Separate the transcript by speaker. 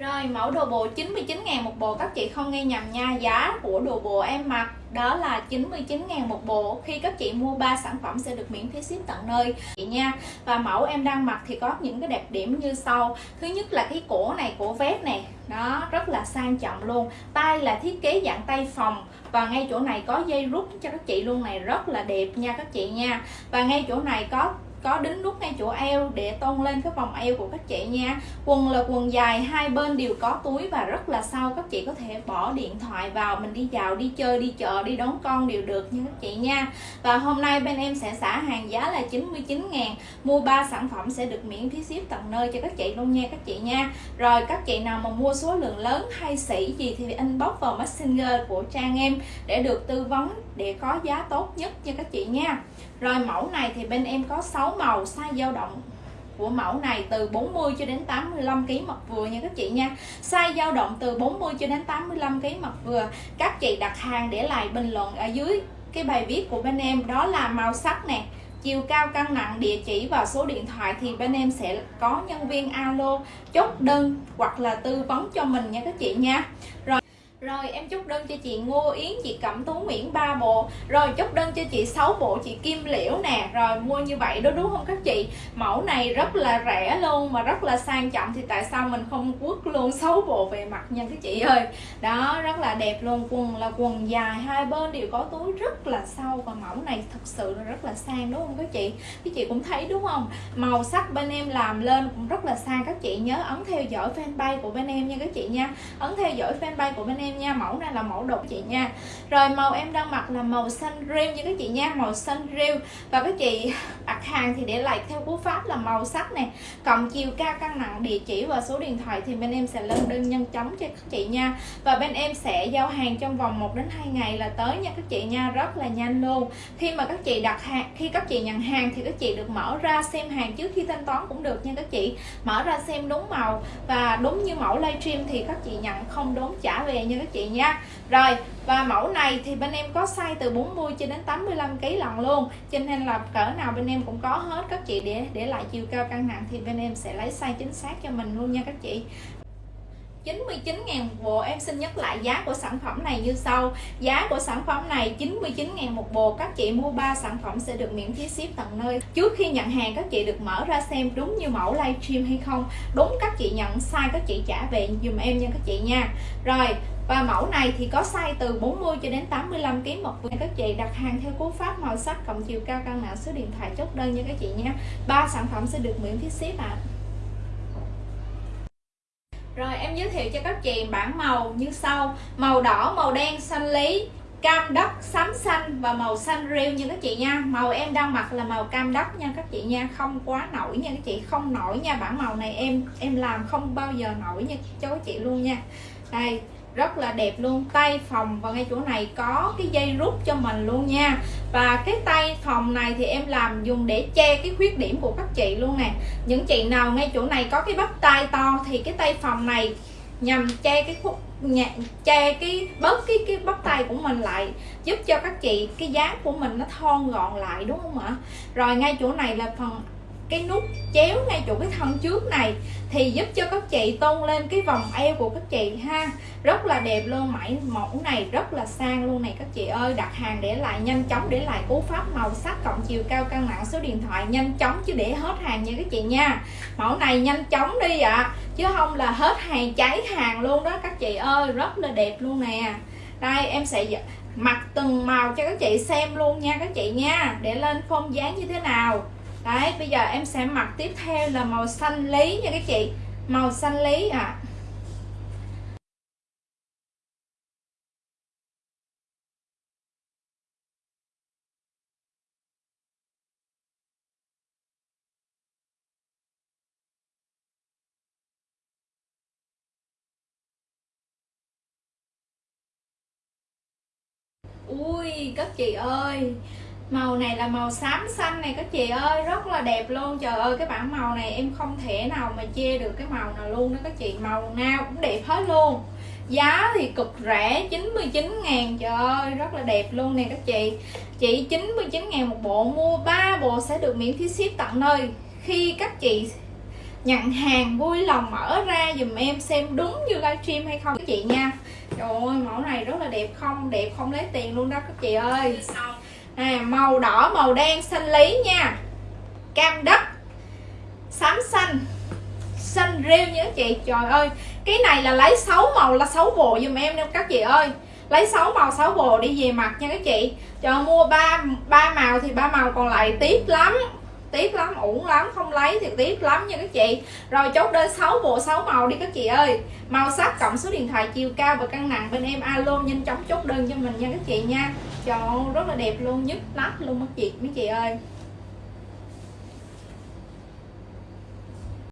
Speaker 1: Rồi mẫu đồ bộ 99 ngàn một bộ các chị không nghe nhầm nha Giá của đồ bộ em mặc đó là 99 ngàn một bộ Khi các chị mua 3 sản phẩm sẽ được miễn phí ship tận nơi. Chị nha Và mẫu em đang mặc thì có những cái đẹp điểm như sau. Thứ nhất là cái cổ này, cổ vest này Đó, rất là sang trọng luôn. Tay là thiết kế dạng tay phòng. Và ngay chỗ này có dây rút cho các chị luôn này. Rất là đẹp nha các chị nha. Và ngay chỗ này có có đính nút ngay chỗ eo để tôn lên cái vòng eo của các chị nha. Quần là quần dài, hai bên đều có túi và rất là sâu các chị có thể bỏ điện thoại vào, mình đi dạo đi chơi, đi chợ, đi đón con đều được nha các chị nha. Và hôm nay bên em sẽ xả hàng giá là 99 ngàn, mua 3 sản phẩm sẽ được miễn phí ship tận nơi cho các chị luôn nha các chị nha. Rồi, các chị nào mà mua số lượng lớn hay sỉ gì thì inbox vào messenger của trang em để được tư vấn, để có giá tốt nhất cho các chị nha rồi mẫu này thì bên em có 6 màu size dao động của mẫu này, từ 40 cho đến 85 kg mặt vừa nha các chị nha. Size dao động từ 40 cho đến 85 kg mặt vừa. Các chị đặt hàng để lại bình luận ở dưới cái bài viết của bên em đó là màu sắc nè, chiều cao, cân nặng, địa chỉ và số điện thoại thì bên em sẽ có nhân viên alo, chốt đơn hoặc là tư vấn cho mình nha các chị nha rồi rồi em chúc đơn cho chị Ngô Yến, chị Cẩm Tú Nguyễn ba bộ. Rồi chúc đơn cho chị 6 bộ, chị Kim Liễu nè. Rồi mua như vậy đó đúng không các chị? Mẫu này rất là rẻ luôn mà rất là sang trọng Thì tại sao mình không quất luôn 6 bộ về mặt nha các chị ơi? Đó rất là đẹp luôn Quần là quần dài, hai bên đều có túi rất là sâu. Và mẫu này thật sự là rất là sang đúng không các chị? Các chị cũng thấy đúng không? Màu sắc bên em làm lên cũng rất là sang Các chị. Nhớ ấn theo dõi fanpage của bên em nha các chị nha. Ấn theo dõi fanpage của bên em em nha, mẫu này là mẫu đột chị nha. Rồi màu em đang mặc là màu xanh rêu như các chị nha, màu xanh rêu. Và các chị đặt hàng thì để lại theo cú pháp là màu sắc này cộng chiều cao cân nặng, địa chỉ và số điện thoại thì bên em sẽ lên đơn nhanh chóng cho các chị nha. Và bên em sẽ giao hàng trong vòng 1 đến 2 ngày là tới nha các chị nha, rất là nhanh luôn. Khi mà các chị đặt hàng, khi các chị nhận hàng thì các chị được mở ra xem hàng trước khi thanh toán cũng được nha các chị. Mở ra xem đúng màu và đúng như mẫu livestream thì các chị nhận không đúng, trả về như các chị nha. Rồi, và mẫu này thì bên em có size từ 40 cho đến 85 kg lần luôn. Cho nên là cỡ nào bên em cũng có hết các chị. Để để lại chiều cao cân nặng thì bên em sẽ lấy size chính xác cho mình luôn nha các chị. 99 ngàn bộ. Em xin nhắc lại giá của sản phẩm này như sau. Giá của sản phẩm này 99 ngàn một bộ. Các chị mua 3 sản phẩm sẽ được miễn phí ship tận nơi. Trước khi nhận hàng, các chị được mở ra xem đúng như mẫu livestream hay không. Đúng, các chị nhận, sai các chị trả về dùm em nha các chị nha. Rồi và mẫu này thì có size từ 40 cho đến 85 kg một người các chị đặt hàng theo cú pháp màu sắc cộng chiều cao cân nặng số điện thoại chốt đơn nha các chị nhé ba sản phẩm sẽ được miễn phí ship ạ. À. Rồi em giới thiệu cho các chị bảng màu như sau. Màu đỏ, màu đen, xanh lý Cam đất, xám xanh và màu xanh rêu như các chị nha. Màu em đang mặc là màu cam đất nha các chị nha. Không quá nổi nha các chị Không nổi nha. Bản màu này em em làm không bao giờ nổi nha cho các chị luôn nha. Đây rất là đẹp luôn. Tay phòng và ngay chỗ này có cái dây rút cho mình luôn nha. Và cái tay phòng này thì em làm dùng để che cái khuyết điểm của các chị luôn nè. Những chị nào ngay chỗ này có cái bắp tay to thì cái tay phòng này nhằm che cái khúc che cái, bớt cái cái bắp tay của mình lại, giúp cho các chị cái dáng của mình nó thon gọn lại, đúng không ạ? Rồi ngay chỗ này là phần cái nút chéo ngay chỗ cái thân trước này thì giúp cho các chị tôn lên cái vòng eo của các chị ha. Rất là đẹp luôn mẫu mẫu này, rất là sang luôn này các chị ơi. Đặt hàng để lại, nhanh chóng để lại cú pháp màu sắc cộng chiều cao cân nặng số điện thoại, nhanh chóng chứ để hết hàng nha các chị nha. Mẫu này nhanh chóng đi ạ à. chứ không là hết hàng cháy hàng luôn đó các chị ơi. Rất là đẹp luôn nè. Đây, em sẽ mặc từng màu cho các chị xem luôn nha các chị nha. Để lên phong dáng như thế nào đấy, bây giờ em sẽ mặc tiếp theo là màu xanh lý nha các chị màu xanh lý ạ à. ui, các chị ơi màu này là màu xám xanh này các chị ơi, rất là đẹp luôn. Trời ơi, cái bảng màu này em không thể nào mà chê được cái màu nào luôn đó các chị. Màu nào cũng đẹp hết luôn. Giá thì cực rẻ 99 ngàn. Trời ơi, rất là đẹp luôn nè các chị. Chị 99 ngàn một bộ, mua 3 bộ sẽ được miễn phí ship tận nơi. Khi các chị nhận hàng vui lòng mở ra dùm em xem đúng như livestream hay không các chị nha. Trời ơi, mẫu này rất là đẹp không? Đẹp không lấy tiền luôn đó các chị ơi à, màu đỏ màu đen xanh lý nha. Cam đất xám xanh xanh rêu nha các chị. Trời ơi cái này là lấy 6 màu là 6 bộ dùm em nha các chị ơi. Lấy 6 màu 6 bộ đi về mặt nha các chị. Cho mua ba ba màu thì ba màu còn lại tiếc lắm tiếc lắm uổng lắm không lấy thì tiếc lắm nha các chị. Rồi chốt đơn 6 bộ 6 màu đi các chị ơi. Màu sắc cộng số điện thoại chiều cao và cân nặng bên em alo nhanh chóng chốt đơn cho mình nha các chị nha. Trời ơi, rất là đẹp luôn nhất nắp luôn các chị mấy chị ơi.